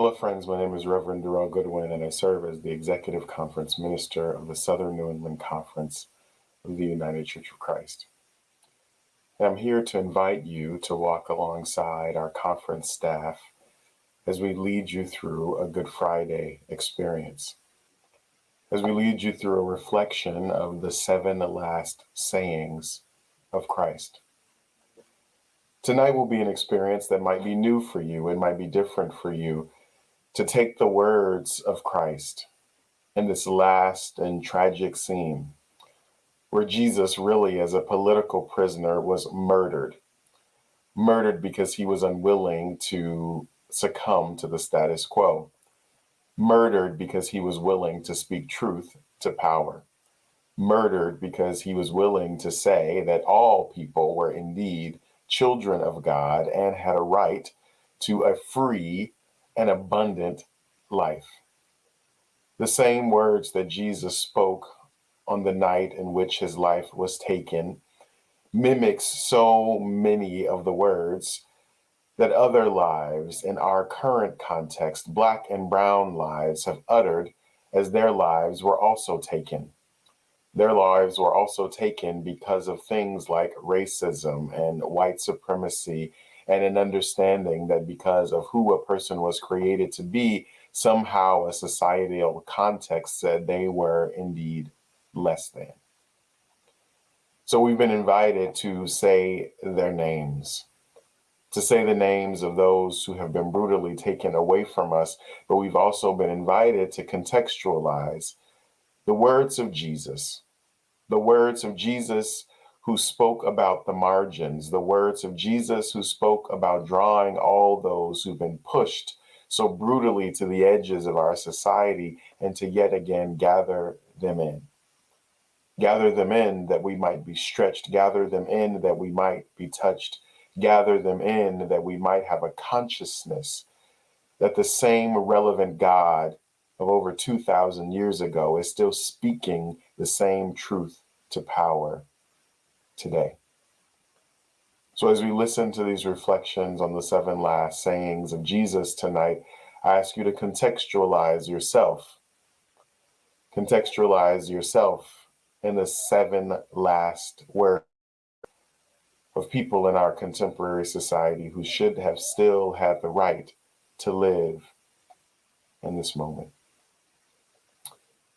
Hello, friends. My name is Reverend Darrell Goodwin, and I serve as the Executive Conference Minister of the Southern New England Conference of the United Church of Christ. And I'm here to invite you to walk alongside our conference staff as we lead you through a Good Friday experience. As we lead you through a reflection of the seven last sayings of Christ. Tonight will be an experience that might be new for you, it might be different for you to take the words of Christ in this last and tragic scene where Jesus, really as a political prisoner, was murdered. Murdered because he was unwilling to succumb to the status quo. Murdered because he was willing to speak truth to power. Murdered because he was willing to say that all people were indeed children of God and had a right to a free an abundant life. The same words that Jesus spoke on the night in which his life was taken mimics so many of the words that other lives in our current context, black and brown lives, have uttered as their lives were also taken. Their lives were also taken because of things like racism and white supremacy and an understanding that because of who a person was created to be, somehow a societal context said they were indeed less than. So we've been invited to say their names, to say the names of those who have been brutally taken away from us, but we've also been invited to contextualize the words of Jesus, the words of Jesus who spoke about the margins, the words of Jesus who spoke about drawing all those who've been pushed so brutally to the edges of our society and to yet again gather them in. Gather them in that we might be stretched, gather them in that we might be touched, gather them in that we might have a consciousness that the same relevant God of over 2,000 years ago is still speaking the same truth to power today. So, as we listen to these reflections on the seven last sayings of Jesus tonight, I ask you to contextualize yourself. Contextualize yourself in the seven last words of people in our contemporary society who should have still had the right to live in this moment.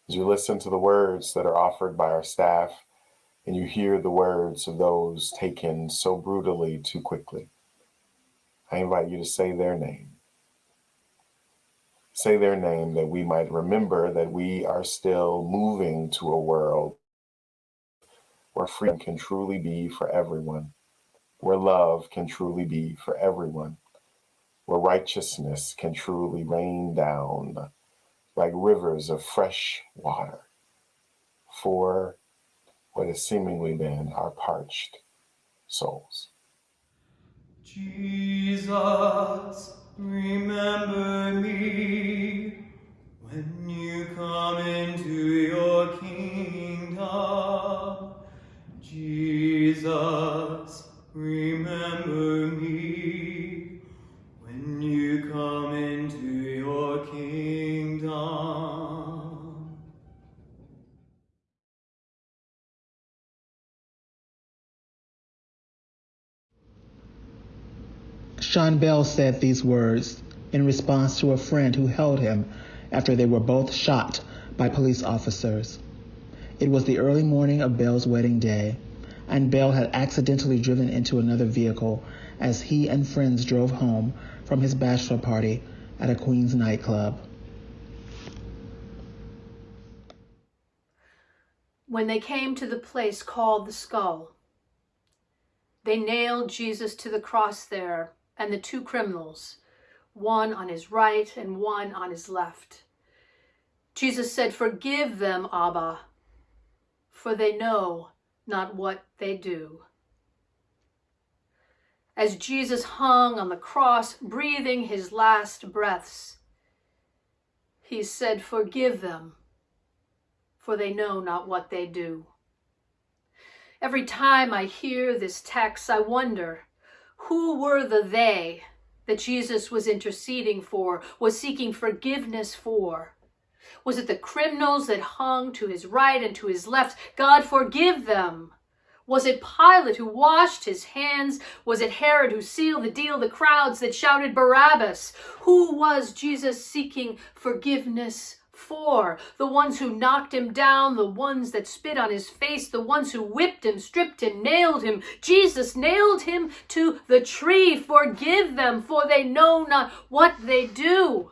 As you listen to the words that are offered by our staff, and you hear the words of those taken so brutally too quickly, I invite you to say their name. Say their name that we might remember that we are still moving to a world where freedom can truly be for everyone, where love can truly be for everyone, where righteousness can truly rain down like rivers of fresh water for what has seemingly been our parched souls. Jesus, remember me when you come into your kingdom. Jesus, remember me Sean Bell said these words in response to a friend who held him after they were both shot by police officers. It was the early morning of Bell's wedding day, and Bell had accidentally driven into another vehicle as he and friends drove home from his bachelor party at a Queens nightclub. When they came to the place called the skull, they nailed Jesus to the cross there and the two criminals, one on his right and one on his left. Jesus said, Forgive them, Abba, for they know not what they do. As Jesus hung on the cross, breathing his last breaths, he said, Forgive them, for they know not what they do. Every time I hear this text, I wonder, who were the they that Jesus was interceding for, was seeking forgiveness for? Was it the criminals that hung to his right and to his left? God forgive them. Was it Pilate who washed his hands? Was it Herod who sealed the deal? The crowds that shouted Barabbas? Who was Jesus seeking forgiveness for? The ones who knocked him down, the ones that spit on his face, the ones who whipped him, stripped him, nailed him. Jesus nailed him to the tree. Forgive them, for they know not what they do.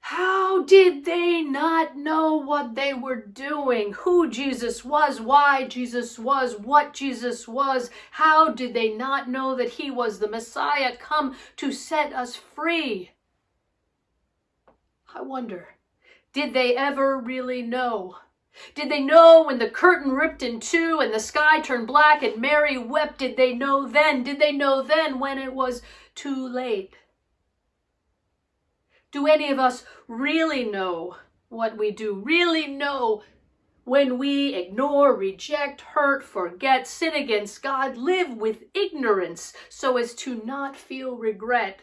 How did they not know what they were doing? Who Jesus was, why Jesus was, what Jesus was? How did they not know that he was the Messiah come to set us free? I wonder, did they ever really know? Did they know when the curtain ripped in two and the sky turned black and Mary wept? Did they know then? Did they know then when it was too late? Do any of us really know what we do? Really know when we ignore, reject, hurt, forget, sin against God, live with ignorance so as to not feel regret?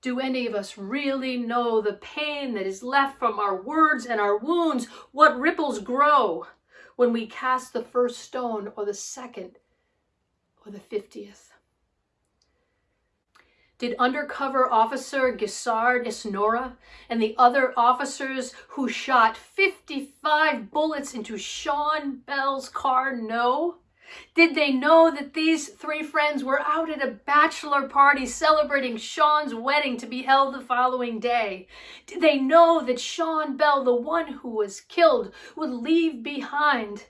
Do any of us really know the pain that is left from our words and our wounds? What ripples grow when we cast the first stone or the second or the fiftieth? Did undercover officer Gescard Isnora and the other officers who shot 55 bullets into Sean Bell's car know? Did they know that these three friends were out at a bachelor party celebrating Sean's wedding to be held the following day? Did they know that Sean Bell, the one who was killed, would leave behind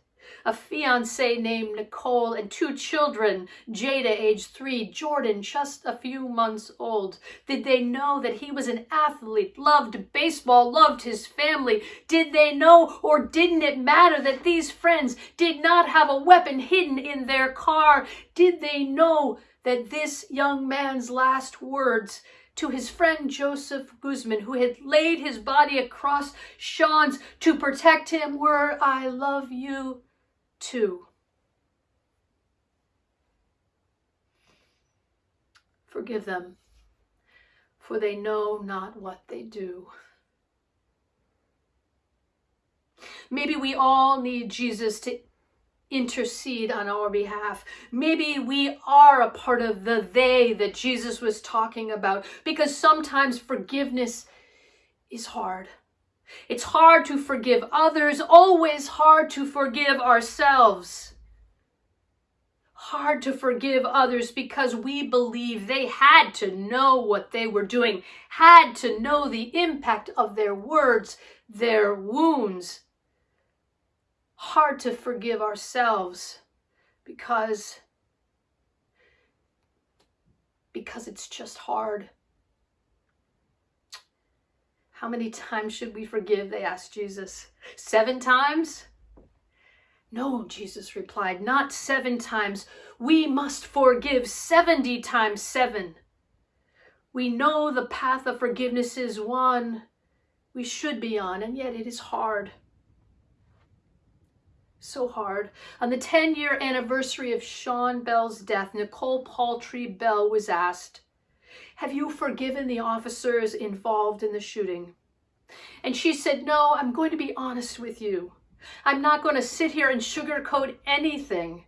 a fiance named Nicole, and two children, Jada, age three, Jordan, just a few months old? Did they know that he was an athlete, loved baseball, loved his family? Did they know or didn't it matter that these friends did not have a weapon hidden in their car? Did they know that this young man's last words to his friend Joseph Guzman, who had laid his body across Sean's to protect him, were I love you 2. Forgive them, for they know not what they do. Maybe we all need Jesus to intercede on our behalf. Maybe we are a part of the they that Jesus was talking about because sometimes forgiveness is hard. It's hard to forgive others, always hard to forgive ourselves. Hard to forgive others because we believe they had to know what they were doing, had to know the impact of their words, their wounds. Hard to forgive ourselves because because it's just hard. How many times should we forgive? They asked Jesus. Seven times? No, Jesus replied, not seven times. We must forgive 70 times seven. We know the path of forgiveness is one we should be on, and yet it is hard. So hard. On the 10 year anniversary of Sean Bell's death, Nicole Paultre Bell was asked, have you forgiven the officers involved in the shooting? And she said, No, I'm going to be honest with you. I'm not going to sit here and sugarcoat anything.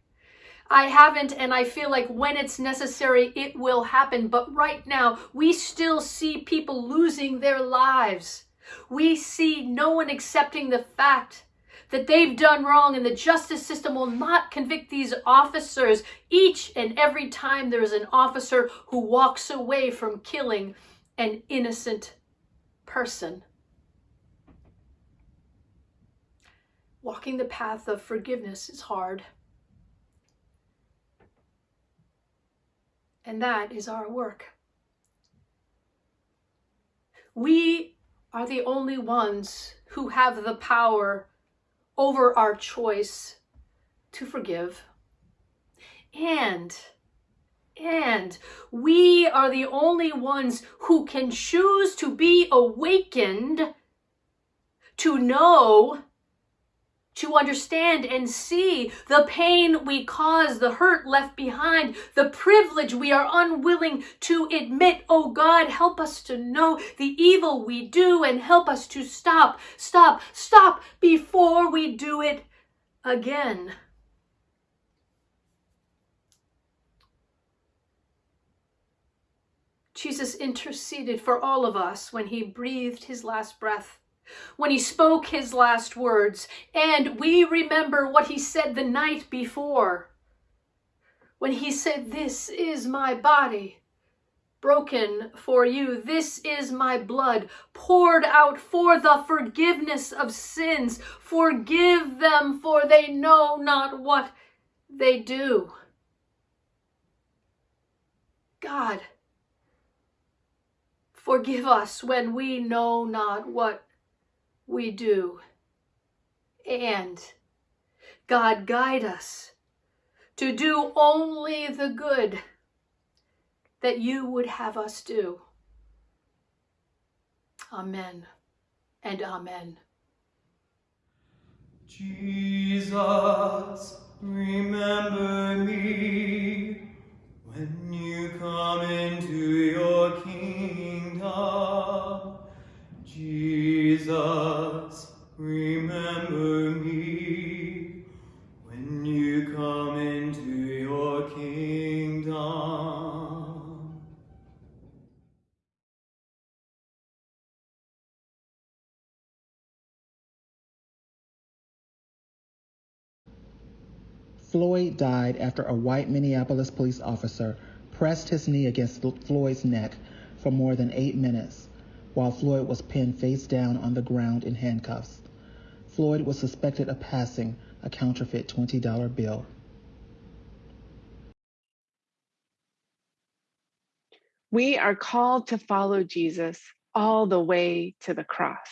I haven't, and I feel like when it's necessary, it will happen. But right now, we still see people losing their lives. We see no one accepting the fact that they've done wrong and the justice system will not convict these officers each and every time there is an officer who walks away from killing an innocent person. Walking the path of forgiveness is hard. And that is our work. We are the only ones who have the power over our choice to forgive. And, and we are the only ones who can choose to be awakened to know to understand and see the pain we cause, the hurt left behind, the privilege we are unwilling to admit. Oh God, help us to know the evil we do and help us to stop, stop, stop before we do it again. Jesus interceded for all of us when he breathed his last breath when he spoke his last words, and we remember what he said the night before when he said, This is my body broken for you. This is my blood poured out for the forgiveness of sins. Forgive them, for they know not what they do. God, forgive us when we know not what we do. And God guide us to do only the good that you would have us do. Amen and amen. Jesus, remember me when you come into your kingdom. Jesus, remember me when you come into your kingdom. Floyd died after a white Minneapolis police officer pressed his knee against Floyd's neck for more than eight minutes while Floyd was pinned face down on the ground in handcuffs. Floyd was suspected of passing a counterfeit $20 bill. We are called to follow Jesus all the way to the cross,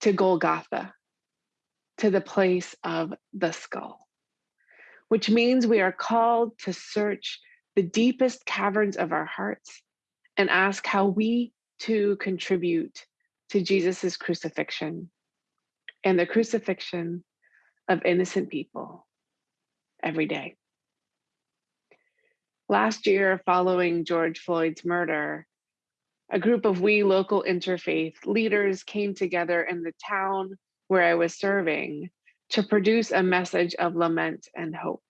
to Golgotha, to the place of the skull, which means we are called to search the deepest caverns of our hearts and ask how we to contribute to Jesus's crucifixion and the crucifixion of innocent people every day. Last year, following George Floyd's murder, a group of we local interfaith leaders came together in the town where I was serving to produce a message of lament and hope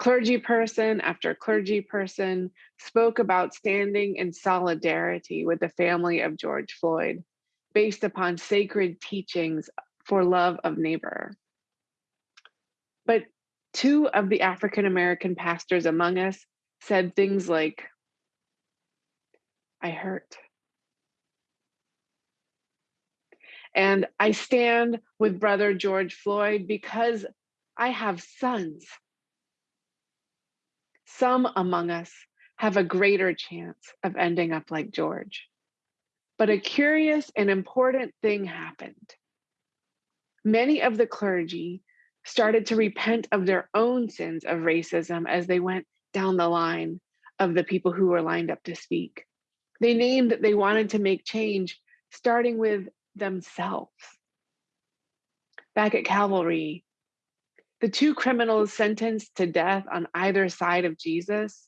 clergy person after clergy person spoke about standing in solidarity with the family of George Floyd based upon sacred teachings for love of neighbor. But two of the African American pastors among us said things like, I hurt. And I stand with brother George Floyd because I have sons some among us have a greater chance of ending up like George. But a curious and important thing happened. Many of the clergy started to repent of their own sins of racism as they went down the line of the people who were lined up to speak. They named that they wanted to make change, starting with themselves. Back at Calvary, the two criminals sentenced to death on either side of Jesus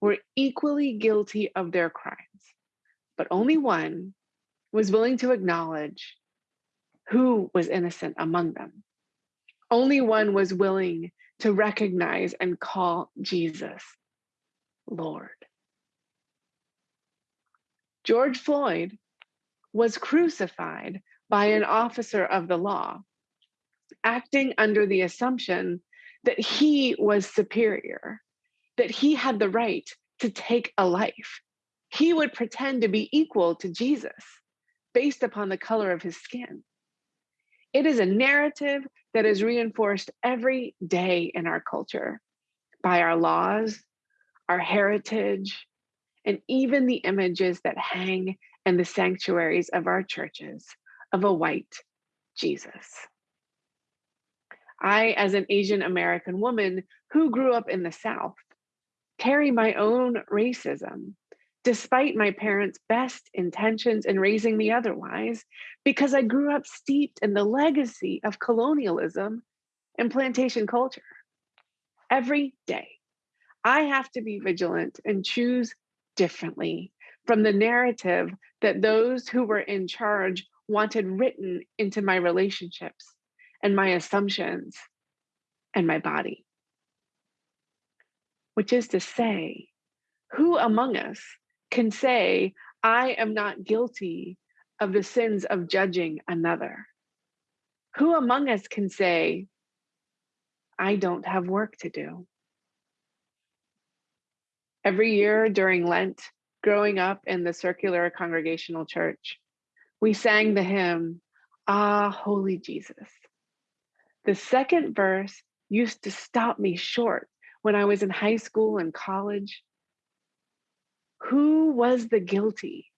were equally guilty of their crimes, but only one was willing to acknowledge who was innocent among them. Only one was willing to recognize and call Jesus Lord. George Floyd was crucified by an officer of the law acting under the assumption that he was superior, that he had the right to take a life. He would pretend to be equal to Jesus based upon the color of his skin. It is a narrative that is reinforced every day in our culture by our laws, our heritage, and even the images that hang in the sanctuaries of our churches of a white Jesus. I, as an Asian American woman who grew up in the South, carry my own racism despite my parents' best intentions in raising me otherwise, because I grew up steeped in the legacy of colonialism and plantation culture. Every day, I have to be vigilant and choose differently from the narrative that those who were in charge wanted written into my relationships and my assumptions and my body. Which is to say, who among us can say, I am not guilty of the sins of judging another? Who among us can say, I don't have work to do? Every year during Lent, growing up in the circular congregational church, we sang the hymn, Ah, Holy Jesus. The second verse used to stop me short when I was in high school and college. Who was the guilty?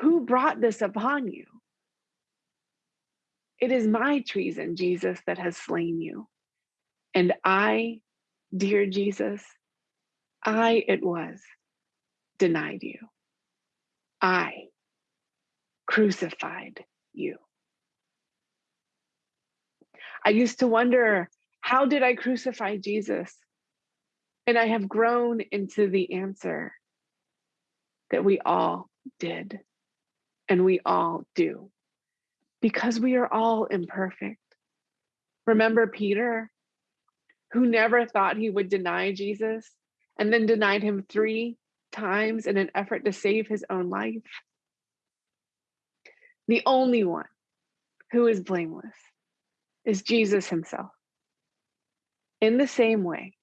Who brought this upon you? It is my treason, Jesus, that has slain you. And I, dear Jesus, I it was denied you. I crucified you. I used to wonder, how did I crucify Jesus? And I have grown into the answer that we all did and we all do because we are all imperfect. Remember Peter, who never thought he would deny Jesus and then denied him three times in an effort to save his own life? The only one who is blameless is Jesus himself. In the same way,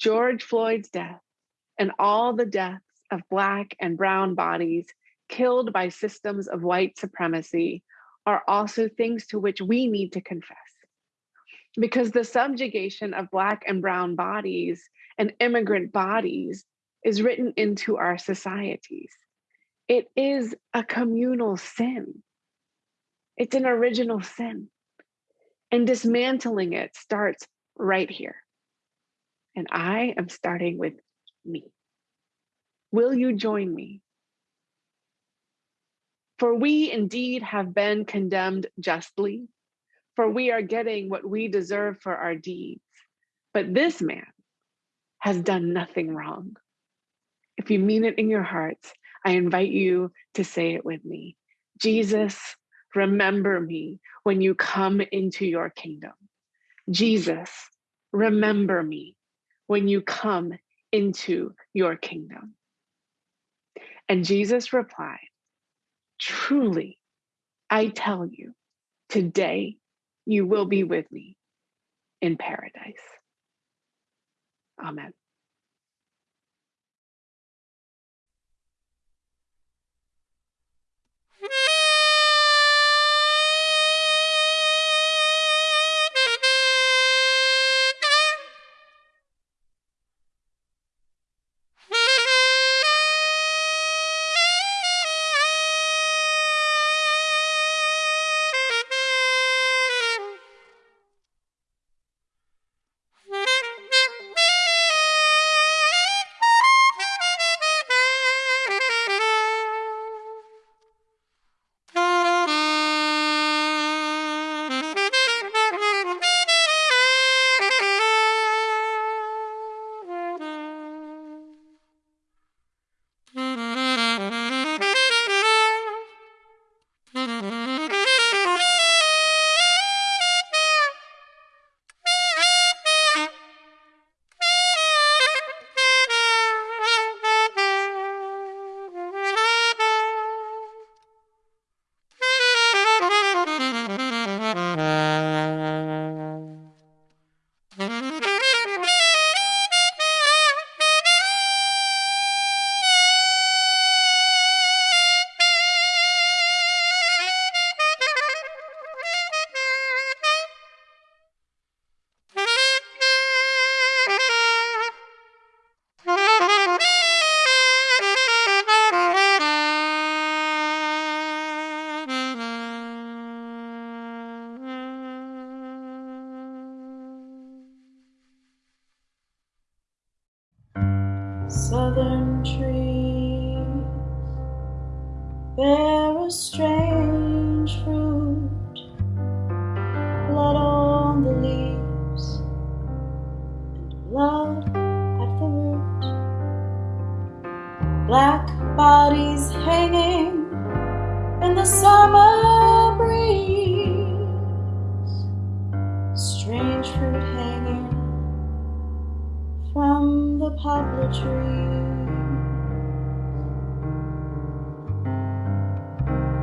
George Floyd's death and all the deaths of Black and Brown bodies killed by systems of white supremacy are also things to which we need to confess. Because the subjugation of Black and Brown bodies and immigrant bodies is written into our societies. It is a communal sin. It's an original sin. And dismantling it starts right here. And I am starting with me. Will you join me? For we indeed have been condemned justly, for we are getting what we deserve for our deeds. But this man has done nothing wrong. If you mean it in your hearts, I invite you to say it with me. Jesus, remember me when you come into your kingdom. Jesus, remember me when you come into your kingdom. And Jesus replied, Truly, I tell you, today you will be with me in paradise. Amen.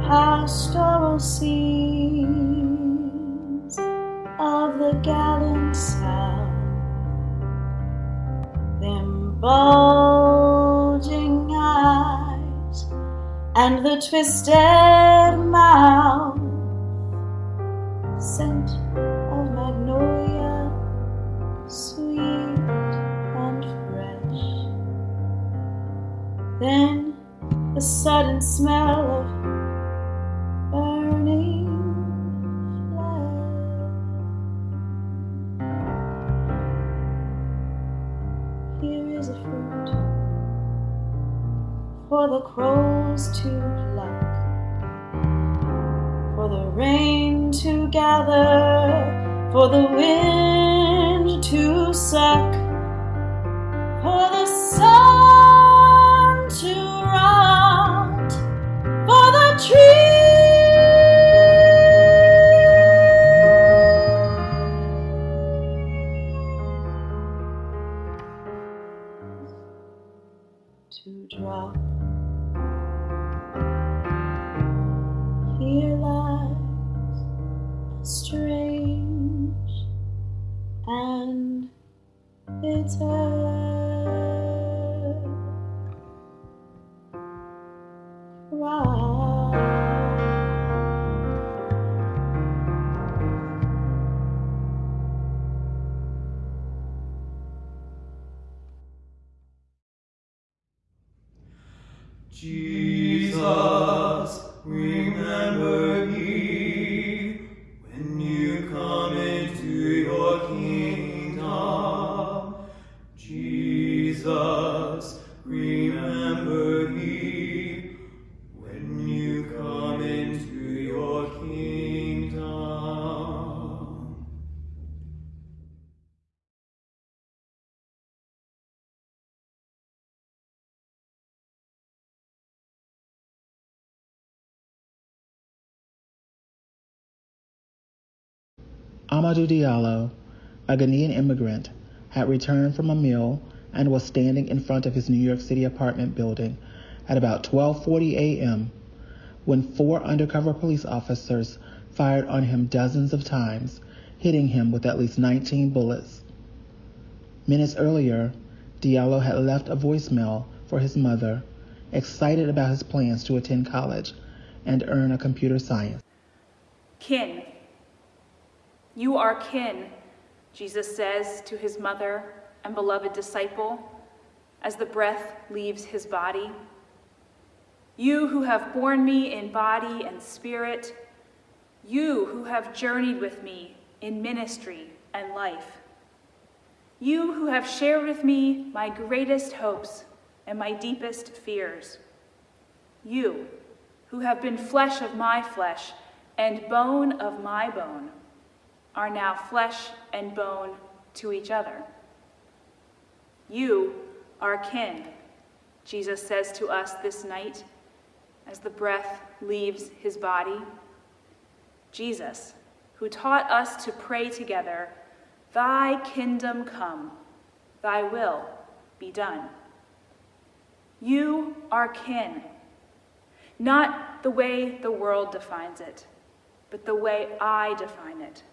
Pastoral scenes of the gallant South, them bulging eyes and the twisted mouth, scent of magnolia, sweet and fresh. Then the sudden smell of the crows to pluck, for the rain to gather, for the wind Amadou Diallo, a Ghanaian immigrant, had returned from a meal and was standing in front of his New York City apartment building at about 12:40 a.m. when four undercover police officers fired on him dozens of times, hitting him with at least 19 bullets. Minutes earlier, Diallo had left a voicemail for his mother, excited about his plans to attend college and earn a computer science. Kin. You are kin, Jesus says to his mother and beloved disciple as the breath leaves his body. You who have borne me in body and spirit, you who have journeyed with me in ministry and life, you who have shared with me my greatest hopes and my deepest fears, you who have been flesh of my flesh and bone of my bone, are now flesh and bone to each other. You are kin, Jesus says to us this night as the breath leaves his body. Jesus, who taught us to pray together, Thy kingdom come, Thy will be done. You are kin, not the way the world defines it, but the way I define it.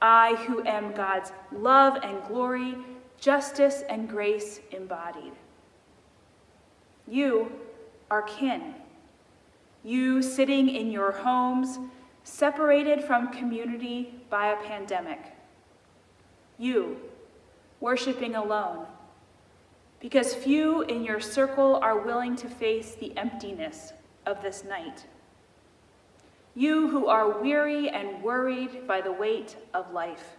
I, who am God's love and glory, justice and grace embodied. You are kin. You sitting in your homes, separated from community by a pandemic. You worshiping alone, because few in your circle are willing to face the emptiness of this night. You who are weary and worried by the weight of life.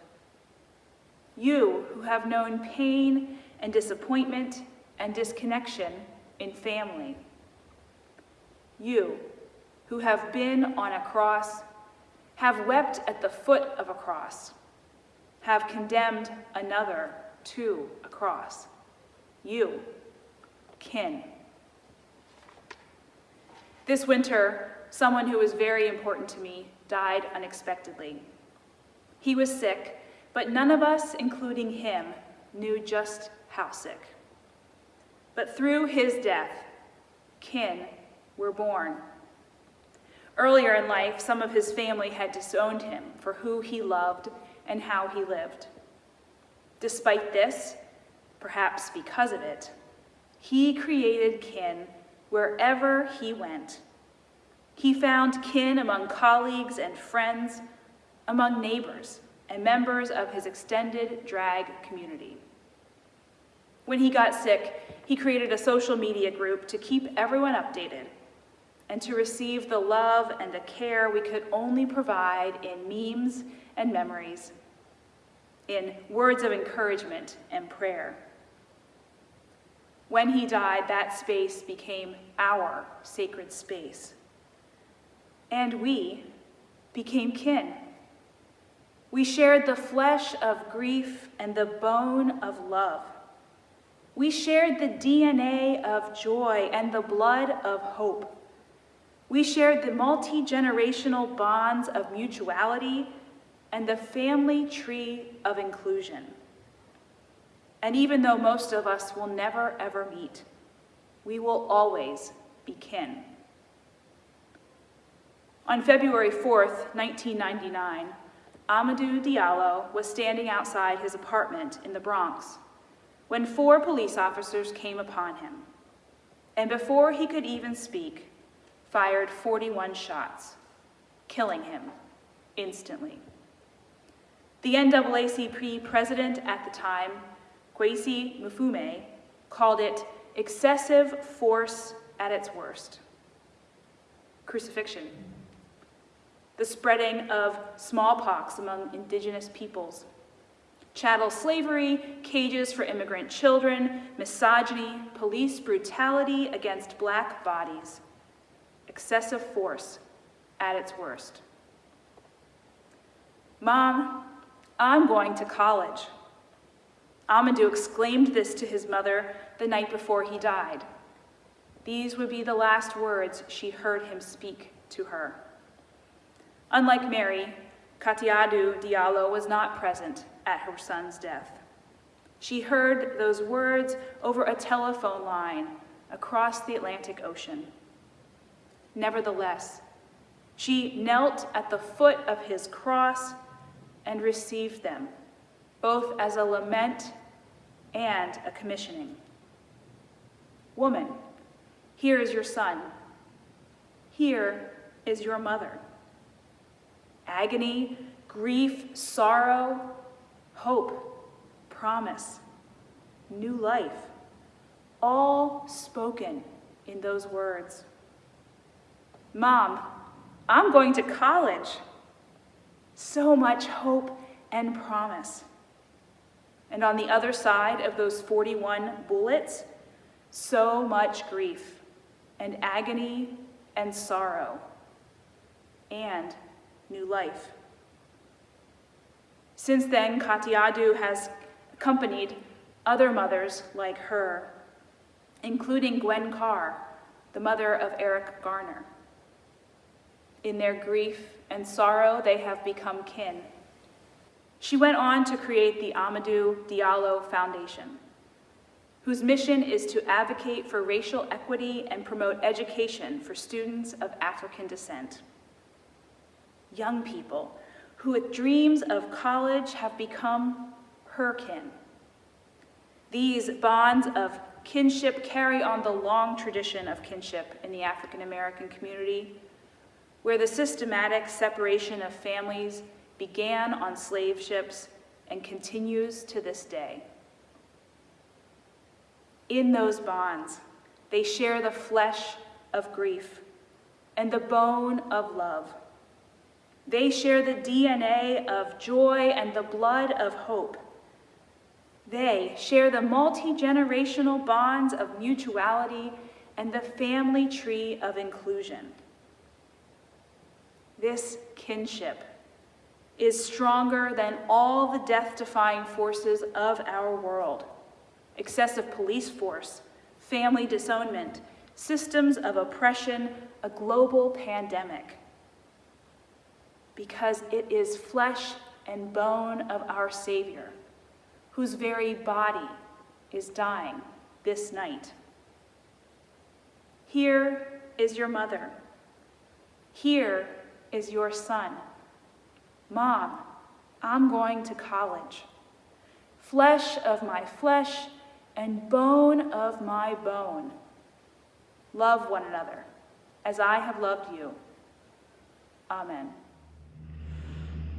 You who have known pain and disappointment and disconnection in family. You who have been on a cross, have wept at the foot of a cross, have condemned another to a cross. You, kin. This winter, someone who was very important to me died unexpectedly. He was sick, but none of us, including him, knew just how sick. But through his death, kin were born. Earlier in life, some of his family had disowned him for who he loved and how he lived. Despite this, perhaps because of it, he created kin wherever he went. He found kin among colleagues and friends, among neighbors, and members of his extended drag community. When he got sick, he created a social media group to keep everyone updated and to receive the love and the care we could only provide in memes and memories, in words of encouragement and prayer. When he died, that space became our sacred space. And we became kin. We shared the flesh of grief and the bone of love. We shared the DNA of joy and the blood of hope. We shared the multi generational bonds of mutuality and the family tree of inclusion. And even though most of us will never ever meet, we will always be kin. On February 4, 1999, Amadou Diallo was standing outside his apartment in the Bronx when four police officers came upon him, and before he could even speak, fired 41 shots, killing him instantly. The NAACP president at the time, Kweisi Mfume, called it excessive force at its worst. Crucifixion, the spreading of smallpox among indigenous peoples, chattel slavery, cages for immigrant children, misogyny, police brutality against black bodies, excessive force at its worst. Mom, I'm going to college. Amadou exclaimed this to his mother the night before he died. These would be the last words she heard him speak to her. Unlike Mary, Kadiatou Diallo was not present at her son's death. She heard those words over a telephone line across the Atlantic Ocean. Nevertheless, she knelt at the foot of his cross and received them, both as a lament and a commissioning. Woman, here is your son. Here is your mother. Agony, grief, sorrow, hope, promise, new life, all spoken in those words. Mom, I'm going to college. So much hope and promise. And on the other side of those 41 bullets, so much grief and agony and sorrow and new life. Since then, Kadiatou has accompanied other mothers like her, including Gwen Carr, the mother of Eric Garner. In their grief and sorrow, they have become kin. She went on to create the Amadou Diallo Foundation, whose mission is to advocate for racial equity and promote education for students of African descent. Young people who, with dreams of college, have become her kin. These bonds of kinship carry on the long tradition of kinship in the African American community where the systematic separation of families began on slave ships and continues to this day. In those bonds, they share the flesh of grief and the bone of love. They share the DNA of joy and the blood of hope. They share the multi generational bonds of mutuality and the family tree of inclusion. this kinship is stronger than all the death defying forces of our world excessive police force, family disownment, systems of oppression, a global pandemic. Because it is flesh and bone of our Savior, whose very body is dying this night. Here is your mother. Here is your son. Mom, I'm going to college. Flesh of my flesh and bone of my bone. Love one another as I have loved you. Amen. Jesus, remember me when you come into your kingdom.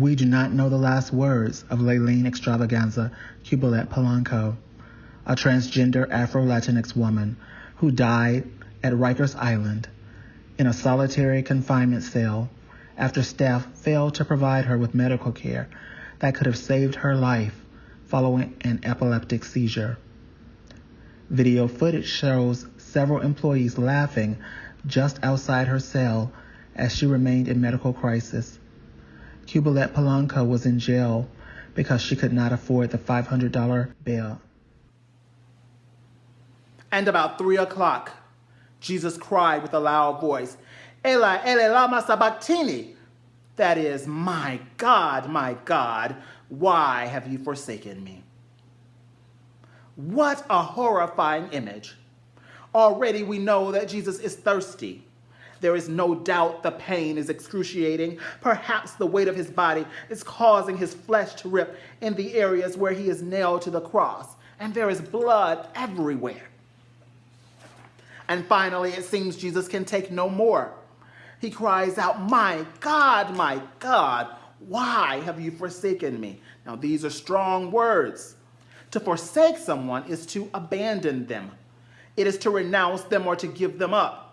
We do not know the last words of Layleen Xtravaganza Cubilette Polanco, a transgender Afro-Latinx woman who died at Rikers Island in a solitary confinement cell after staff failed to provide her with medical care that could have saved her life following an epileptic seizure. Video footage shows several employees laughing just outside her cell as she remained in medical crisis. Cubilette Polanco was in jail because she could not afford the $500 bail. And about three o'clock, Jesus cried with a loud voice, Eli, Eli, lama sabachthani. That is, my God, my God, why have you forsaken me? What a horrifying image. Already we know that Jesus is thirsty. There is no doubt the pain is excruciating. Perhaps the weight of his body is causing his flesh to rip in the areas where he is nailed to the cross, and there is blood everywhere. And finally, it seems Jesus can take no more. He cries out, My God, my God, why have you forsaken me? Now, these are strong words. To forsake someone is to abandon them, it is to renounce them or to give them up.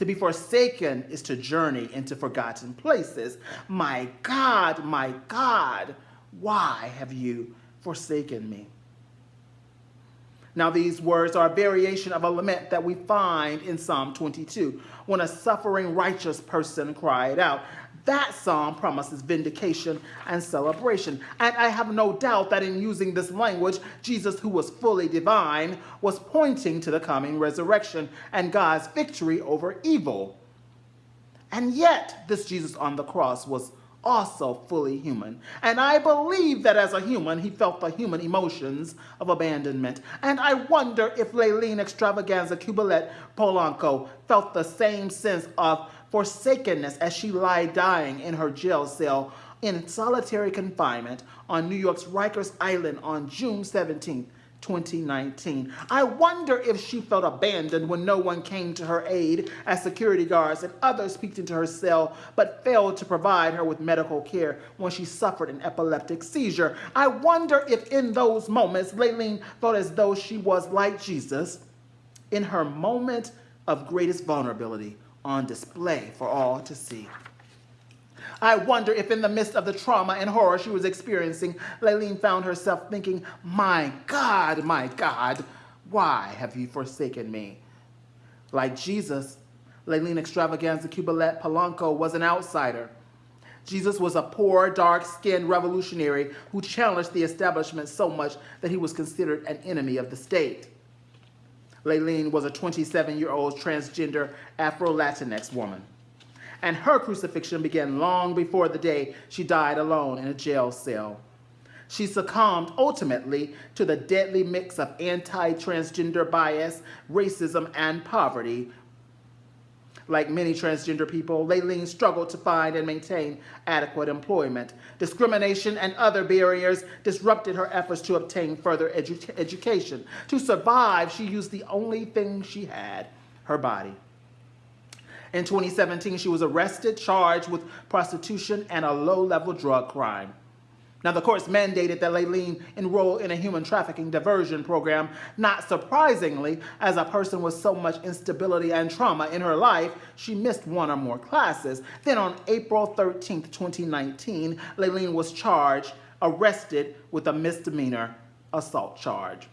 To be forsaken is to journey into forgotten places. My God, my God, why have you forsaken me? Now, these words are a variation of a lament that we find in Psalm 22 when a suffering righteous person cried out. That psalm promises vindication and celebration. And I have no doubt that in using this language, Jesus, who was fully divine, was pointing to the coming resurrection and God's victory over evil. And yet, this Jesus on the cross was also fully human. And I believe that as a human, he felt the human emotions of abandonment. And I wonder if Layleen Xtravaganza Cubilette Polanco felt the same sense of forsakenness as she lay dying in her jail cell in solitary confinement on New York's Rikers Island on June 17, 2019. I wonder if she felt abandoned when no one came to her aid as security guards and others peeked into her cell but failed to provide her with medical care when she suffered an epileptic seizure. I wonder if in those moments Layleen felt as though she was like Jesus in her moment of greatest vulnerability on display for all to see. I wonder if in the midst of the trauma and horror she was experiencing, Layleen found herself thinking, my God, my God, why have you forsaken me? Like Jesus, Layleen Xtravaganza Cubilette Polanco was an outsider. Jesus was a poor, dark-skinned revolutionary who challenged the establishment so much that he was considered an enemy of the state. Layleen was a 27-year-old transgender Afro-Latinx woman. And her crucifixion began long before the day she died alone in a jail cell. She succumbed ultimately to the deadly mix of anti-transgender bias, racism, and poverty Like many transgender people, Layleen struggled to find and maintain adequate employment. Discrimination and other barriers disrupted her efforts to obtain further edu education. To survive, she used the only thing she had, her body. In 2017, she was arrested, charged with prostitution and a low-level drug crime. Now, the courts mandated that Layleen enroll in a human trafficking diversion program. Not surprisingly, as a person with so much instability and trauma in her life, she missed one or more classes. Then on April 13, 2019, Layleen was charged, arrested with a misdemeanor assault charge.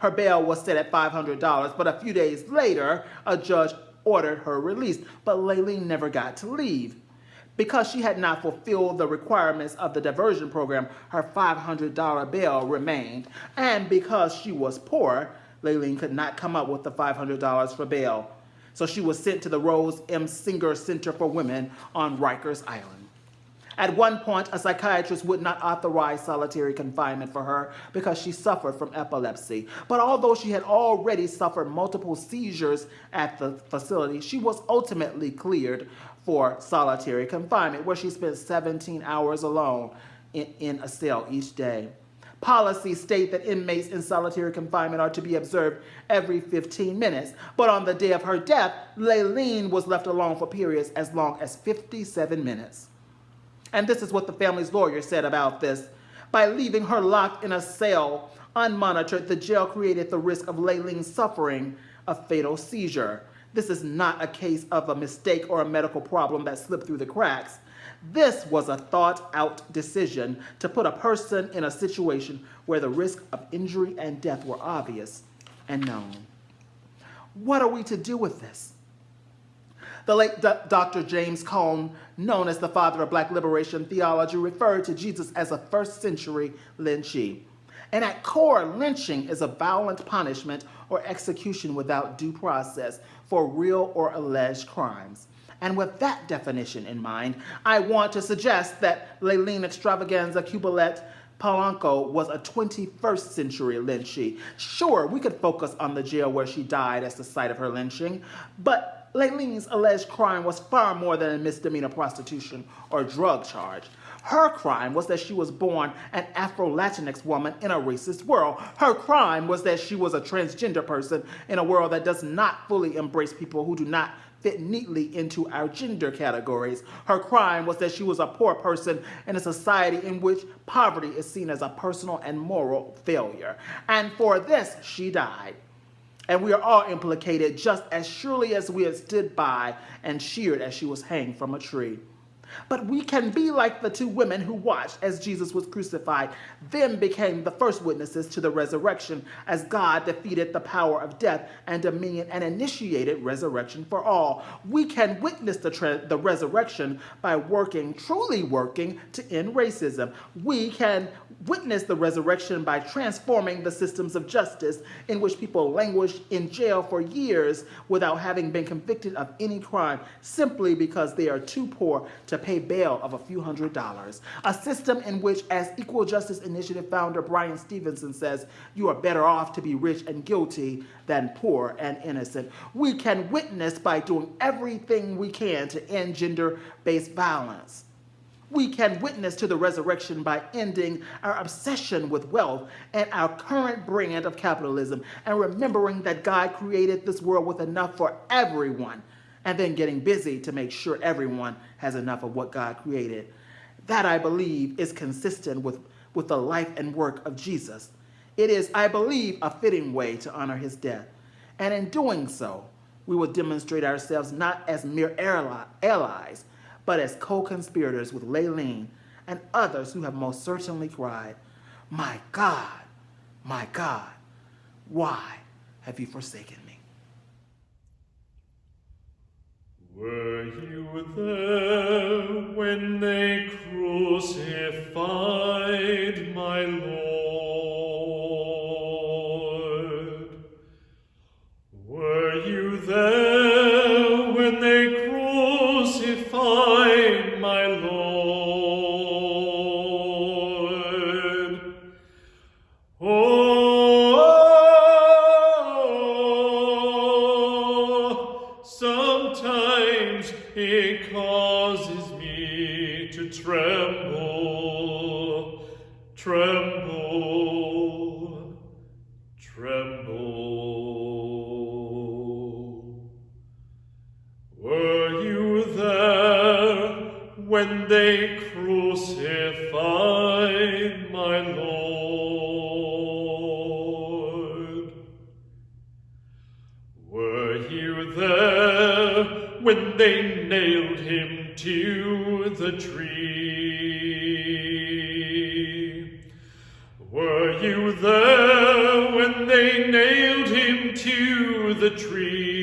Her bail was set at $500, but a few days later, a judge ordered her released, but Layleen never got to leave. Because she had not fulfilled the requirements of the diversion program, her $500 bail remained. And because she was poor, Layleen could not come up with the $500 for bail. So she was sent to the Rose M. Singer Center for Women on Rikers Island. At one point, a psychiatrist would not authorize solitary confinement for her because she suffered from epilepsy. But although she had already suffered multiple seizures at the facility, she was ultimately cleared for solitary confinement, where she spent 17 hours alone in, in a cell each day. Policies state that inmates in solitary confinement are to be observed every 15 minutes, but on the day of her death, Layleen was left alone for periods as long as 57 minutes. And this is what the family's lawyer said about this. By leaving her locked in a cell, unmonitored, the jail created the risk of Layleen suffering a fatal seizure. This is not a case of a mistake or a medical problem that slipped through the cracks. This was a thought out decision to put a person in a situation where the risk of injury and death were obvious and known. What are we to do with this? The late Dr. James Cone, known as the father of black liberation theology, referred to Jesus as a first century lynchee. And at core, lynching is a violent punishment or execution without due process for real or alleged crimes. And with that definition in mind, I want to suggest that Layleen Xtravaganza Cubilette Polanco was a 21st century lynchee. Sure, we could focus on the jail where she died as the site of her lynching, but Layleen's alleged crime was far more than a misdemeanor prostitution or drug charge. Her crime was that she was born an Afro-Latinx woman in a racist world. Her crime was that she was a transgender person in a world that does not fully embrace people who do not fit neatly into our gender categories. Her crime was that she was a poor person in a society in which poverty is seen as a personal and moral failure. And for this, she died. And we are all implicated just as surely as we had stood by and cheered as she was hanged from a tree. But we can be like the two women who watched as Jesus was crucified, then became the first witnesses to the resurrection as God defeated the power of death and dominion and initiated resurrection for all. We can witness the, the resurrection by working, truly working, to end racism. We can witness the resurrection by transforming the systems of justice in which people languish in jail for years without having been convicted of any crime simply because they are too poor to pay bail of a few hundred dollars. A system in which, as Equal Justice Initiative founder Bryan Stevenson says, you are better off to be rich and guilty than poor and innocent. We can witness by doing everything we can to end gender-based violence. We can witness to the resurrection by ending our obsession with wealth and our current brand of capitalism and remembering that God created this world with enough for everyone and then getting busy to make sure everyone has enough of what God created. That, I believe, is consistent with, with the life and work of Jesus. It is, I believe, a fitting way to honor his death. And in doing so, we will demonstrate ourselves not as mere allies, but as co-conspirators with Layleen and others who have most certainly cried, My God, my God, why have you forsaken me? Were you there when they crucified my Lord? Were you there you there when they nailed him to the tree?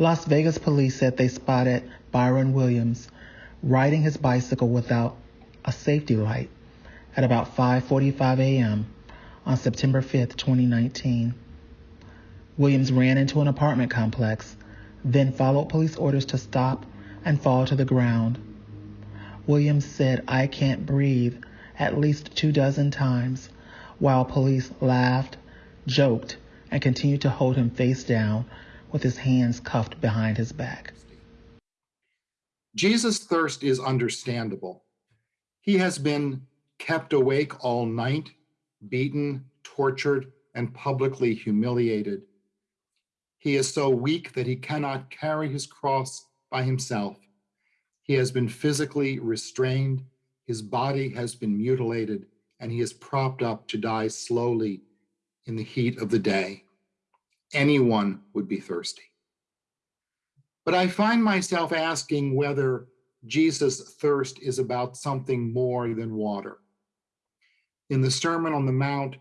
Las Vegas police said they spotted Byron Williams riding his bicycle without a safety light at about 5:45 a.m. on September 5th, 2019. Williams ran into an apartment complex, then followed police orders to stop and fall to the ground. Williams said, "I can't breathe" at least two dozen times, while police laughed, joked, and continued to hold him face down with his hands cuffed behind his back. Jesus' thirst is understandable. He has been kept awake all night, beaten, tortured, and publicly humiliated. He is so weak that he cannot carry his cross by himself. He has been physically restrained, his body has been mutilated, and he is propped up to die slowly in the heat of the day. Anyone would be thirsty. But I find myself asking whether Jesus' thirst is about something more than water. In the Sermon on the Mount,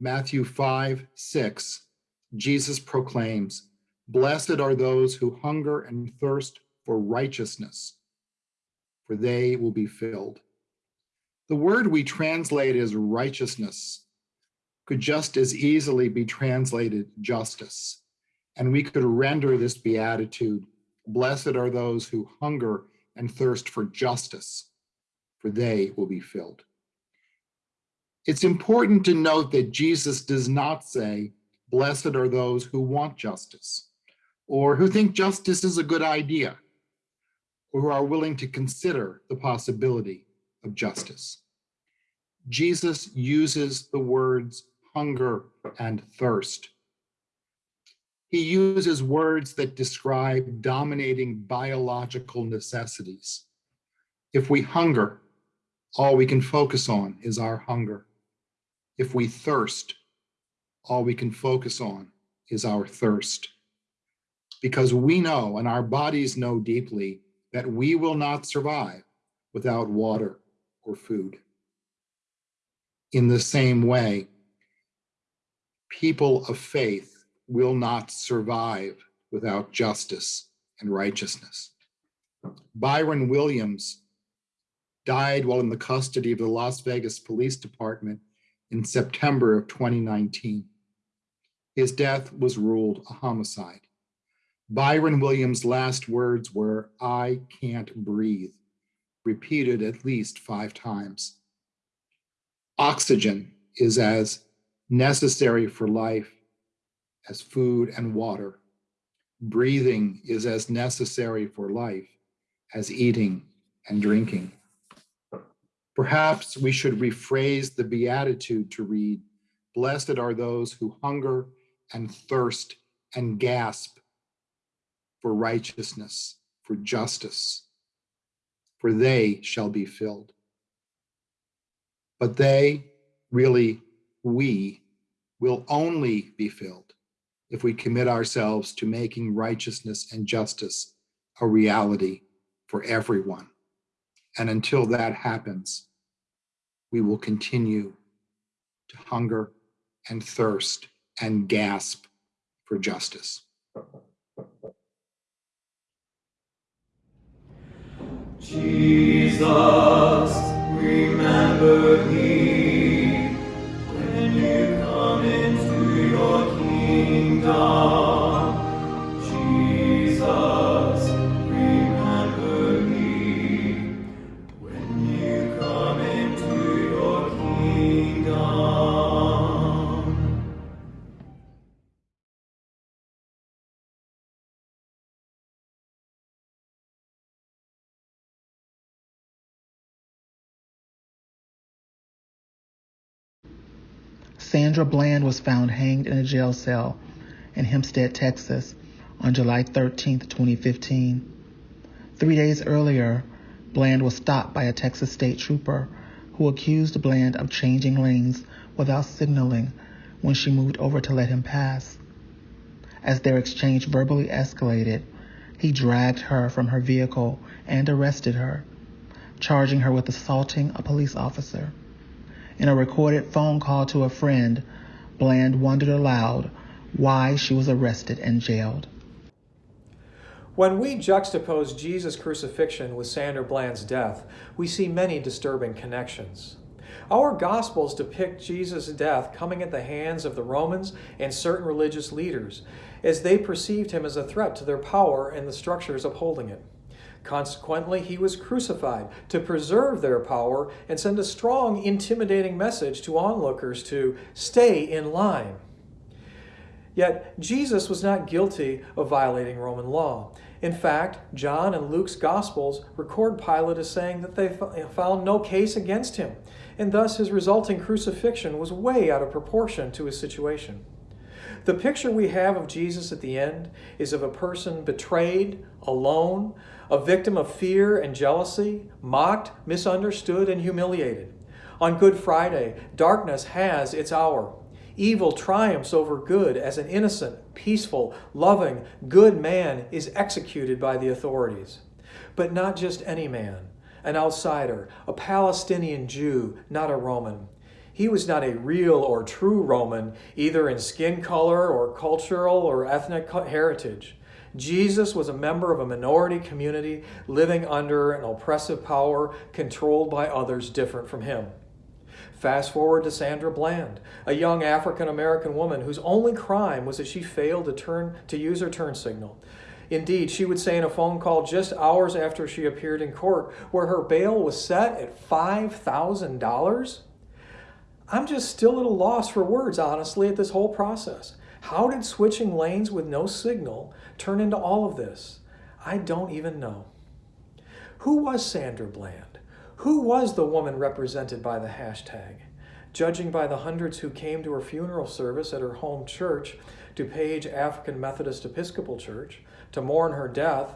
Matthew 5 6, Jesus proclaims, Blessed are those who hunger and thirst for righteousness, for they will be filled. The word we translate as righteousness could just as easily be translated justice. And we could render this beatitude Blessed are those who hunger and thirst for justice, for they will be filled. It's important to note that Jesus does not say, Blessed are those who want justice, or who think justice is a good idea, or who are willing to consider the possibility of justice. Jesus uses the words hunger and thirst. He uses words that describe dominating biological necessities. If we hunger, all we can focus on is our hunger. If we thirst, all we can focus on is our thirst. Because we know and our bodies know deeply that we will not survive without water or food. In the same way, people of faith will not survive without justice and righteousness. Byron Williams died while in the custody of the Las Vegas Police Department in September of 2019. His death was ruled a homicide. Byron Williams' last words were, I can't breathe, repeated at least five times. Oxygen is as necessary for life as food and water. Breathing is as necessary for life as eating and drinking. Perhaps we should rephrase the Beatitude to read Blessed are those who hunger and thirst and gasp for righteousness, for justice, for they shall be filled. But they, really, we, will only be filled if we commit ourselves to making righteousness and justice a reality for everyone. And until that happens, we will continue to hunger and thirst and gasp for justice. Jesus, remember me kingdom. Sandra Bland was found hanged in a jail cell in Hempstead, Texas on July 13, 2015. Three days earlier, Bland was stopped by a Texas state trooper who accused Bland of changing lanes without signaling when she moved over to let him pass. As their exchange verbally escalated, he dragged her from her vehicle and arrested her, charging her with assaulting a police officer. In a recorded phone call to a friend, Bland wondered aloud why she was arrested and jailed. When we juxtapose Jesus' crucifixion with Sandra Bland's death, we see many disturbing connections. Our Gospels depict Jesus' death coming at the hands of the Romans and certain religious leaders, as they perceived him as a threat to their power and the structures upholding it. Consequently, he was crucified to preserve their power and send a strong, intimidating message to onlookers to stay in line. Yet, Jesus was not guilty of violating Roman law. In fact, John and Luke's Gospels record Pilate as saying that they found no case against him, and thus his resulting crucifixion was way out of proportion to his situation. The picture we have of Jesus at the end is of a person betrayed, alone, a victim of fear and jealousy, mocked, misunderstood, and humiliated. On Good Friday, darkness has its hour. Evil triumphs over good as an innocent, peaceful, loving, good man is executed by the authorities. But not just any man, an outsider, a Palestinian Jew, not a Roman. He was not a real or true Roman, either in skin color or cultural or ethnic heritage. Jesus was a member of a minority community living under an oppressive power controlled by others different from him. Fast forward to Sandra Bland, a young African American woman whose only crime was that she failed to turn to use her turn signal. Indeed, she would say in a phone call just hours after she appeared in court, where her bail was set at $5,000. I'm just still at a loss for words, honestly, at this whole process. How did switching lanes with no signal turn into all of this? I don't even know. Who was Sandra Bland? Who was the woman represented by the hashtag? Judging by the hundreds who came to her funeral service at her home church, DuPage African Methodist Episcopal Church, to mourn her death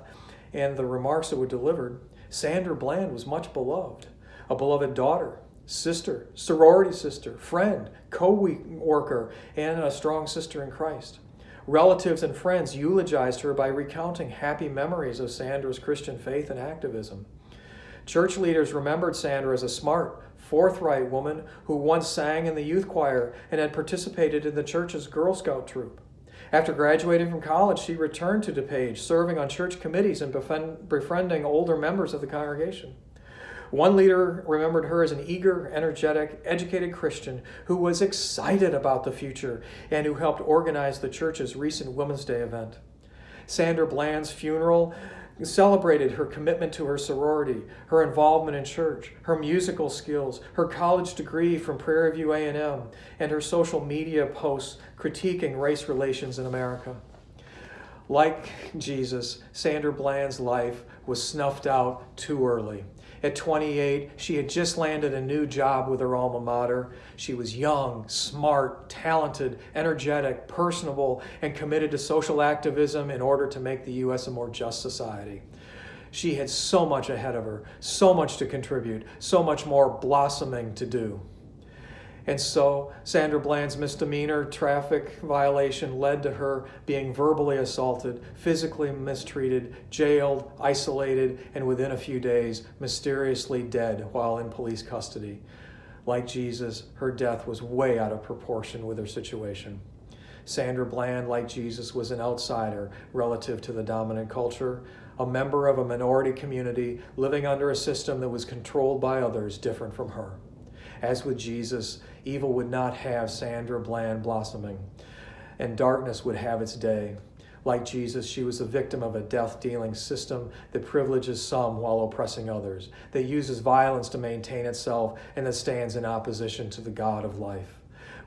and the remarks that were delivered, Sandra Bland was much beloved, a beloved daughter, sister, sorority sister, friend, co worker, and a strong sister in Christ. Relatives and friends eulogized her by recounting happy memories of Sandra's Christian faith and activism. Church leaders remembered Sandra as a smart, forthright woman who once sang in the youth choir and had participated in the church's Girl Scout troop. After graduating from college, she returned to DuPage, serving on church committees and befriending older members of the congregation. One leader remembered her as an eager, energetic, educated Christian who was excited about the future and who helped organize the church's recent Women's Day event. Sandra Bland's funeral celebrated her commitment to her sorority, her involvement in church, her musical skills, her college degree from Prairie View A&M, and her social media posts critiquing race relations in America. Like Jesus, Sandra Bland's life was snuffed out too early. At 28, she had just landed a new job with her alma mater. She was young, smart, talented, energetic, personable, and committed to social activism in order to make the U.S. a more just society. She had so much ahead of her, so much to contribute, so much more blossoming to do. And so Sandra Bland's misdemeanor traffic violation led to her being verbally assaulted, physically mistreated, jailed, isolated, and within a few days, mysteriously dead while in police custody. Like Jesus, her death was way out of proportion with her situation. Sandra Bland, like Jesus, was an outsider relative to the dominant culture, a member of a minority community living under a system that was controlled by others different from her. As with Jesus, evil would not have Sandra Bland blossoming, and darkness would have its day. Like Jesus, she was a victim of a death dealing system that privileges some while oppressing others, that uses violence to maintain itself, and that stands in opposition to the God of life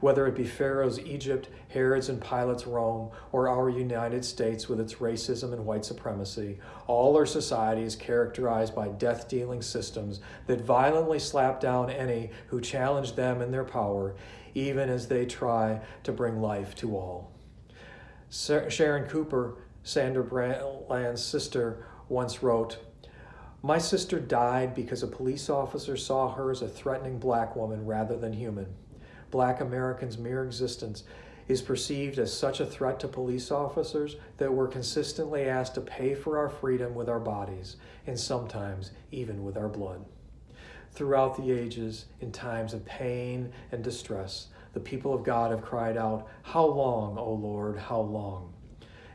whether it be Pharaoh's Egypt, Herod's and Pilate's Rome, or our United States with its racism and white supremacy, all our society is characterized by death dealing systems that violently slap down any who challenge them in their power, even as they try to bring life to all. Sharon Cooper, Sandra Bland's sister, once wrote, My sister died because a police officer saw her as a threatening black woman rather than human black Americans' mere existence is perceived as such a threat to police officers that we're consistently asked to pay for our freedom with our bodies, and sometimes even with our blood. Throughout the ages, in times of pain and distress, the people of God have cried out, How long, O Lord, how long?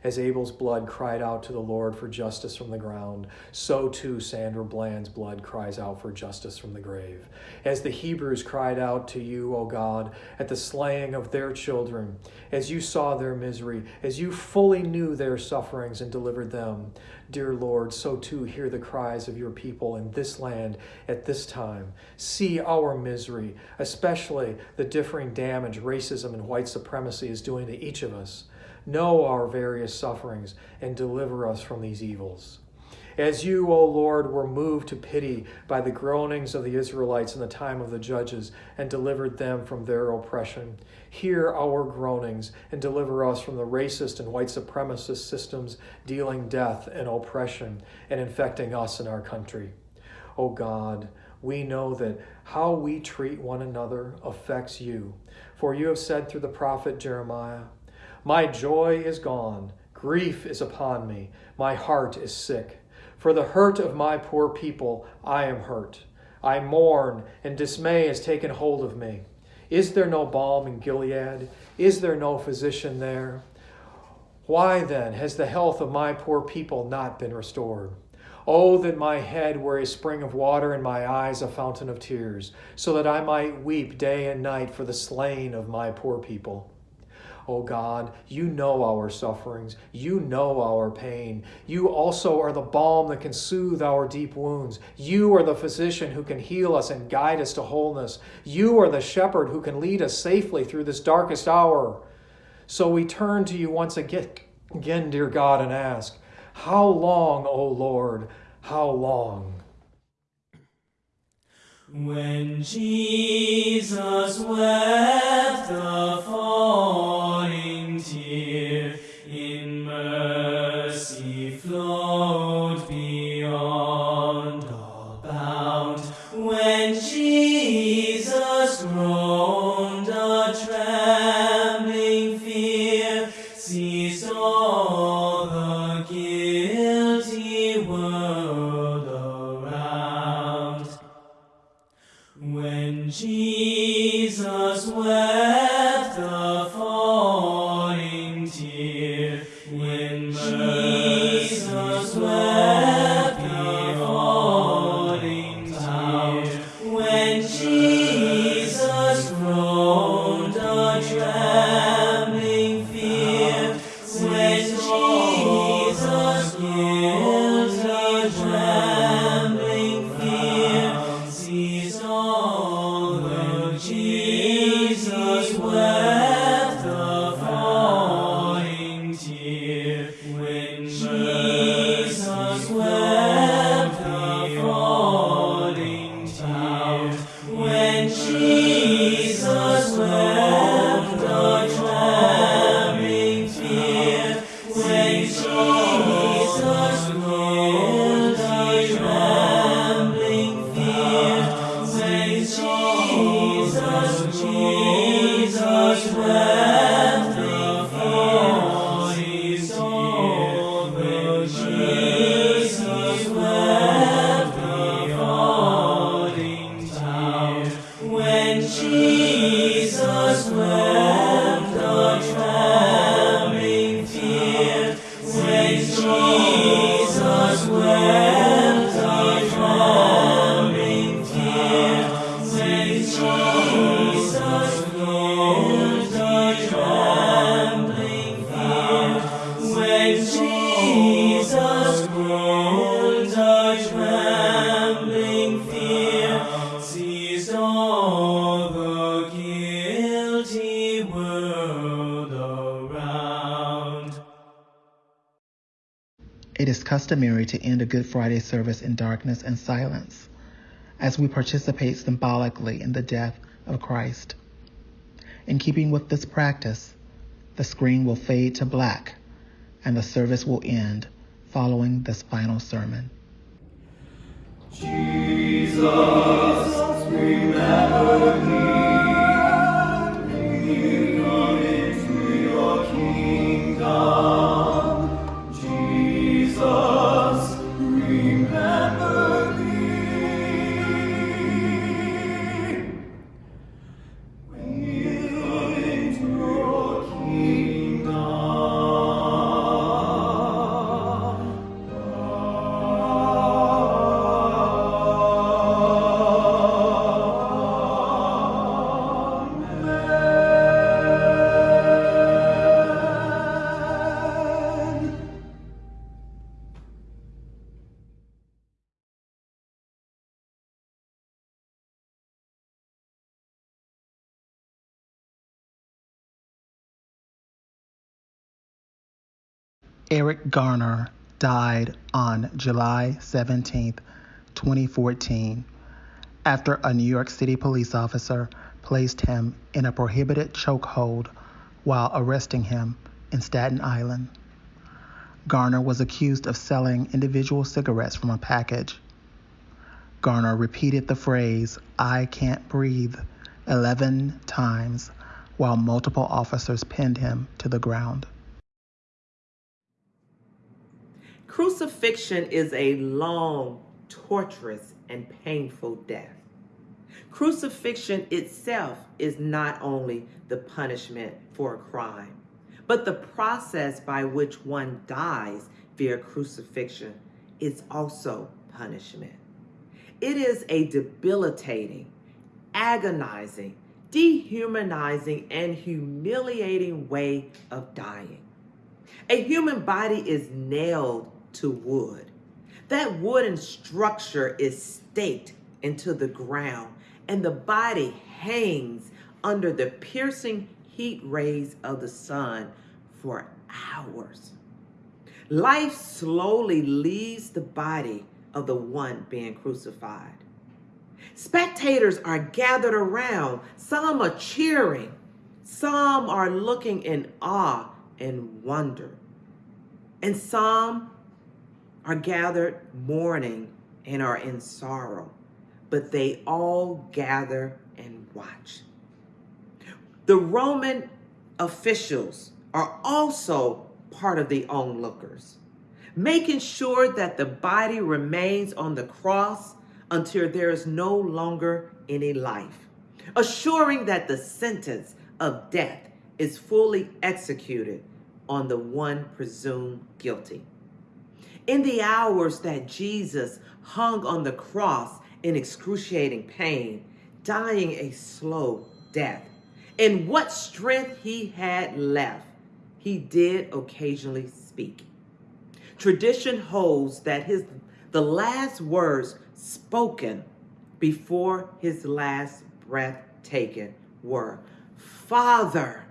As Abel's blood cried out to the Lord for justice from the ground, so too Sandra Bland's blood cries out for justice from the grave. As the Hebrews cried out to you, O God, at the slaying of their children, as you saw their misery, as you fully knew their sufferings and delivered them, dear Lord, so too hear the cries of your people in this land at this time. See our misery, especially the differing damage racism and white supremacy is doing to each of us know our various sufferings, and deliver us from these evils. As you, O Lord, were moved to pity by the groanings of the Israelites in the time of the judges and delivered them from their oppression, hear our groanings and deliver us from the racist and white supremacist systems dealing death and oppression and infecting us in our country. O God, we know that how we treat one another affects you. For you have said through the prophet Jeremiah, my joy is gone, grief is upon me, my heart is sick. For the hurt of my poor people, I am hurt. I mourn, and dismay has taken hold of me. Is there no balm in Gilead? Is there no physician there? Why then has the health of my poor people not been restored? Oh, that my head were a spring of water and my eyes a fountain of tears, so that I might weep day and night for the slain of my poor people. Oh God, you know our sufferings. You know our pain. You also are the balm that can soothe our deep wounds. You are the physician who can heal us and guide us to wholeness. You are the shepherd who can lead us safely through this darkest hour. So we turn to you once again, again dear God, and ask, How long, O Lord, how long? When Jesus wept the falling tear, Jesus wept customary to end a Good Friday service in darkness and silence as we participate symbolically in the death of Christ. In keeping with this practice, the screen will fade to black and the service will end following this final sermon. Jesus, remember me Eric Garner died on July 17, 2014, after a New York City police officer placed him in a prohibited chokehold while arresting him in Staten Island. Garner was accused of selling individual cigarettes from a package. Garner repeated the phrase, I can't breathe, 11 times while multiple officers pinned him to the ground. Crucifixion is a long, torturous, and painful death. Crucifixion itself is not only the punishment for a crime, but the process by which one dies via crucifixion is also punishment. It is a debilitating, agonizing, dehumanizing, and humiliating way of dying. A human body is nailed to wood. That wooden structure is staked into the ground, and the body hangs under the piercing heat rays of the sun for hours. Life slowly leaves the body of the one being crucified. Spectators are gathered around. Some are cheering. Some are looking in awe and wonder. And some are gathered mourning and are in sorrow. But they all gather and watch. The Roman officials are also part of the onlookers, making sure that the body remains on the cross until there is no longer any life, assuring that the sentence of death is fully executed on the one presumed guilty. In the hours that Jesus hung on the cross in excruciating pain, dying a slow death, in what strength he had left, he did occasionally speak. Tradition holds that his the last words spoken before his last breath taken were, Father,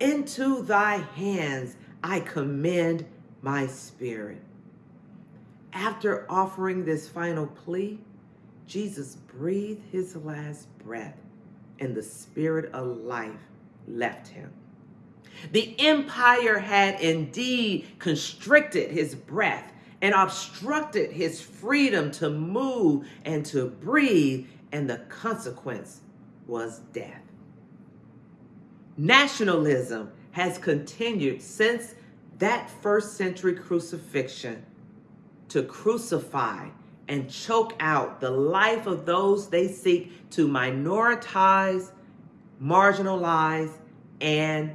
into thy hands I commend my spirit. After offering this final plea, Jesus breathed his last breath and the spirit of life left him. The empire had indeed constricted his breath and obstructed his freedom to move and to breathe, and the consequence was death. Nationalism has continued since that first century crucifixion to crucify and choke out the life of those they seek to minoritize, marginalize, and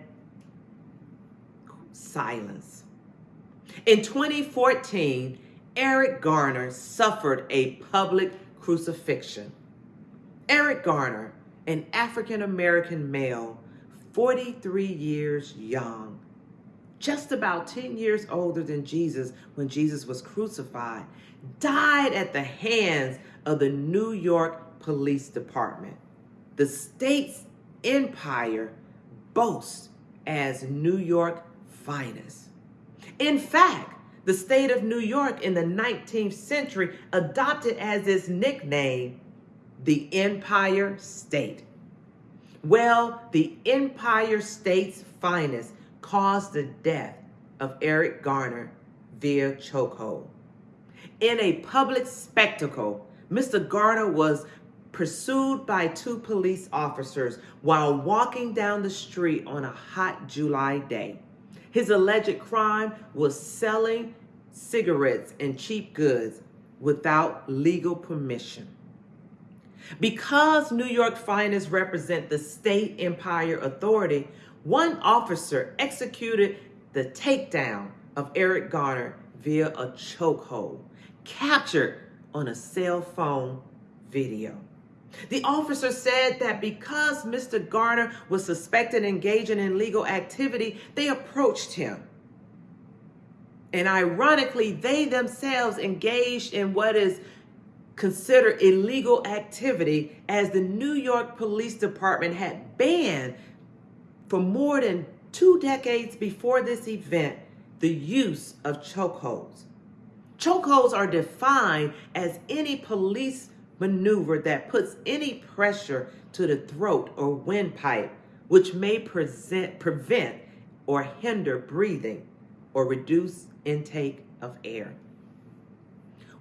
silence. In 2014, Eric Garner suffered a public crucifixion. Eric Garner, an African American male, 43 years young, just about 10 years older than Jesus when Jesus was crucified, died at the hands of the New York Police Department. The state's empire boasts as New York finest. In fact, the state of New York in the 19th century adopted as its nickname the Empire State. Well, the Empire State's finest caused the death of Eric Garner via chokehold. In a public spectacle, Mr. Garner was pursued by two police officers while walking down the street on a hot July day. His alleged crime was selling cigarettes and cheap goods without legal permission. Because New York finest represent the state empire authority, one officer executed the takedown of Eric Garner via a chokehold, captured on a cell phone video. The officer said that because Mr. Garner was suspected engaging in illegal activity, they approached him. And ironically, they themselves engaged in what is considered illegal activity as the New York Police Department had banned for more than two decades before this event the use of chokeholds. Chokeholds are defined as any police maneuver that puts any pressure to the throat or windpipe, which may present, prevent or hinder breathing or reduce intake of air.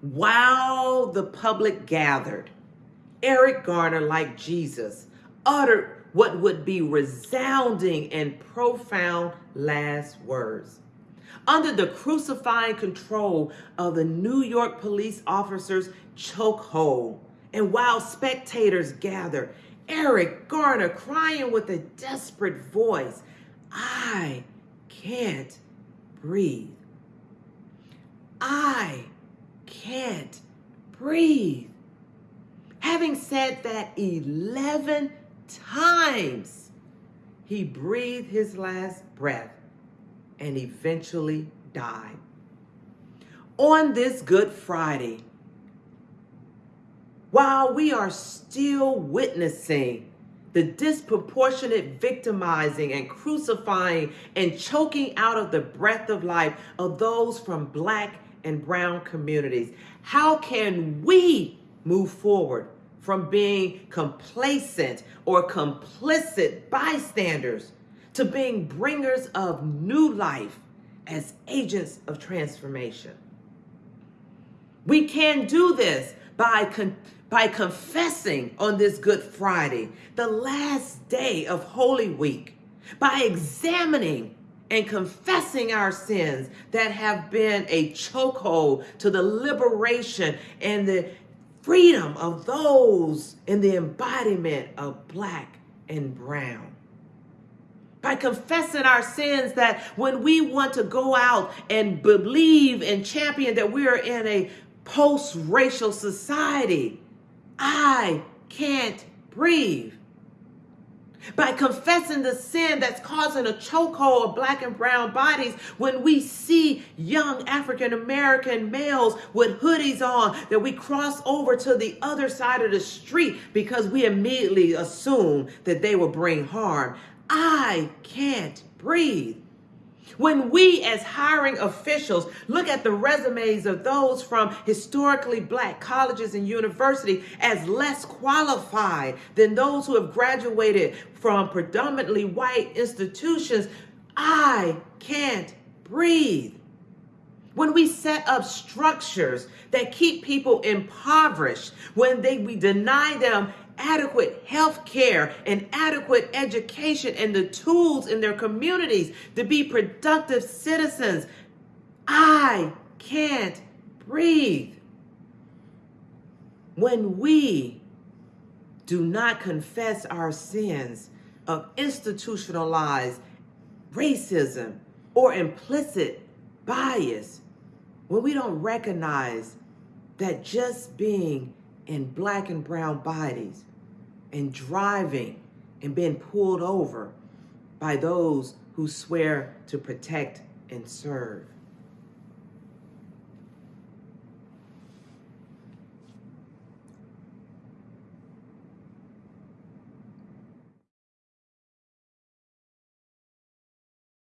While the public gathered, Eric Garner, like Jesus, uttered what would be resounding and profound last words. Under the crucifying control of the New York police officers' chokehold, and while spectators gather, Eric Garner crying with a desperate voice, I can't breathe. I can't breathe. Having said that 11 times, he breathed his last breath and eventually died. On this Good Friday, while we are still witnessing the disproportionate victimizing and crucifying and choking out of the breath of life of those from black and brown communities, how can we move forward from being complacent or complicit bystanders to being bringers of new life as agents of transformation. We can do this by, con- by confessing on this Good Friday, the last day of Holy Week, by examining and confessing our sins that have been a chokehold to the liberation and the freedom of those in the embodiment of black and brown. By confessing our sins that when we want to go out and believe and champion that we are in a post racial society, I can't breathe by confessing the sin that's causing a chokehold of black and brown bodies when we see young African American males with hoodies on that we cross over to the other side of the street because we immediately assume that they will bring harm. I can't breathe. When we, as hiring officials, look at the resumes of those from historically black colleges and universities as less qualified than those who have graduated from predominantly white institutions, I can't breathe. When we set up structures that keep people impoverished, when they, we deny them adequate health care and adequate education and the tools in their communities to be productive citizens. I can't breathe. When we do not confess our sins of institutionalized racism or implicit bias, when we don't recognize that just being in black and brown bodies and driving and being pulled over by those who swear to protect and serve.